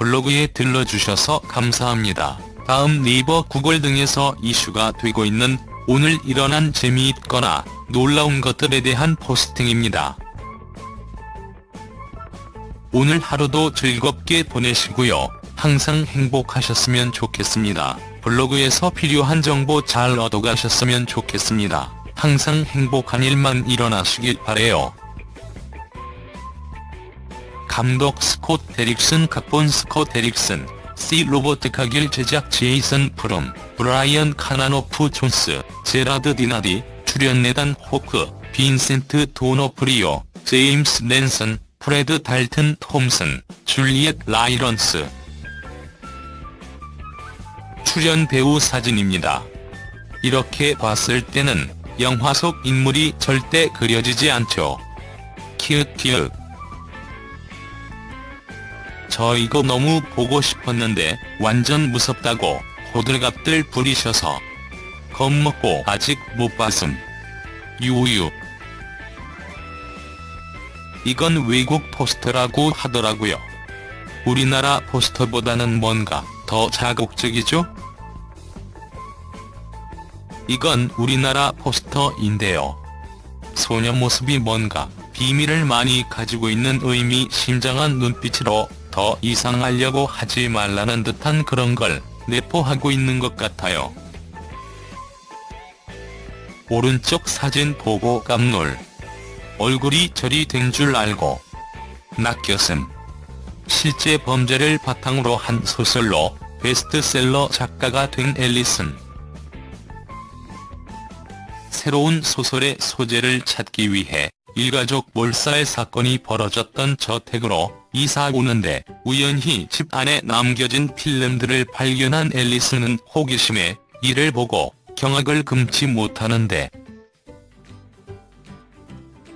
블로그에 들러주셔서 감사합니다. 다음 네이버 구글 등에서 이슈가 되고 있는 오늘 일어난 재미있거나 놀라운 것들에 대한 포스팅입니다. 오늘 하루도 즐겁게 보내시고요. 항상 행복하셨으면 좋겠습니다. 블로그에서 필요한 정보 잘 얻어가셨으면 좋겠습니다. 항상 행복한 일만 일어나시길 바래요. 감독 스콧 데릭슨 각본 스콧 데릭슨 C 로버트 카길 제작 제이슨 블룸 브라이언 카바노프 존스 제라드 디나디 출연 에단 호크 빈센트 도노프리오 제임스 랜슨 프레드 달튼 톰슨 줄리엣 라일런스 출연 배우 사진입니다. 이렇게 봤을 때는 영화 속 인물이 절대 그려지지 않죠. 키읔키읔 저 이거 너무 보고 싶었는데 완전 무섭다고 호들갑들 부리셔서 겁먹고 아직 못 봤음. 유유 이건 외국 포스터라고 하더라고요. 우리나라 포스터보다는 뭔가 더 자극적이죠? 이건 우리나라 포스터인데요. 소녀 모습이 뭔가 비밀을 많이 가지고 있는 의미 심장한 눈빛으로 더 이상 하려고 하지 말라는 듯한 그런 걸 내포하고 있는 것 같아요. 오른쪽 사진 보고 깜놀. 얼굴이 절이 된줄 알고 낚였음. 실제 범죄를 바탕으로 한 소설로 베스트셀러 작가가 된 앨리슨. 새로운 소설의 소재를 찾기 위해 일가족 몰살 사건이 벌어졌던 저택으로 이사 오는데 우연히 집 안에 남겨진 필름들을 발견한 앨리스는 호기심에 이를 보고 경악을 금치 못하는데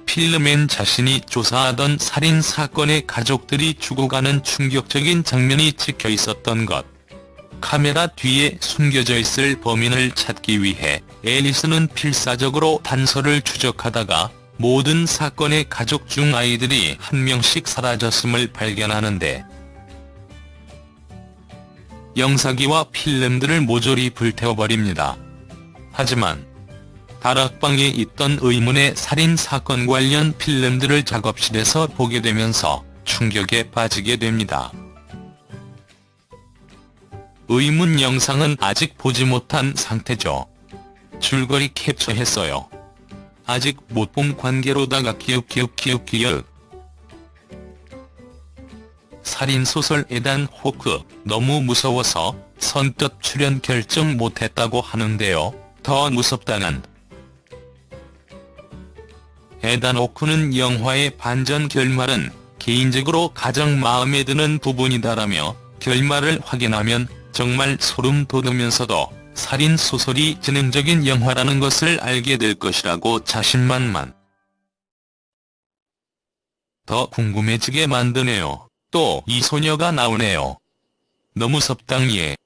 필름엔 자신이 조사하던 살인 사건의 가족들이 죽어가는 충격적인 장면이 찍혀 있었던 것. 카메라 뒤에 숨겨져 있을 범인을 찾기 위해 앨리스는 필사적으로 단서를 추적하다가 모든 사건의 가족 중 아이들이 한 명씩 사라졌음을 발견하는데 영사기와 필름들을 모조리 불태워버립니다. 하지만 다락방에 있던 의문의 살인사건 관련 필름들을 작업실에서 보게 되면서 충격에 빠지게 됩니다. 의문 영상은 아직 보지 못한 상태죠. 줄거리 캡처했어요. 아직 못 본 관계로다가 키읔키읔키읔키읔 살인소설 에단 호크 너무 무서워서 선뜻 출연 결정 못했다고 하는데요. 더 무섭다는 에단 호크는 영화의 반전 결말은 개인적으로 가장 마음에 드는 부분이다라며 결말을 확인하면 정말 소름 돋으면서도 살인소설이 지능적인 영화라는 것을 알게 될 것이라고 자신만만. 더 궁금해지게 만드네요. 또 이 소녀가 나오네요. 너무 thank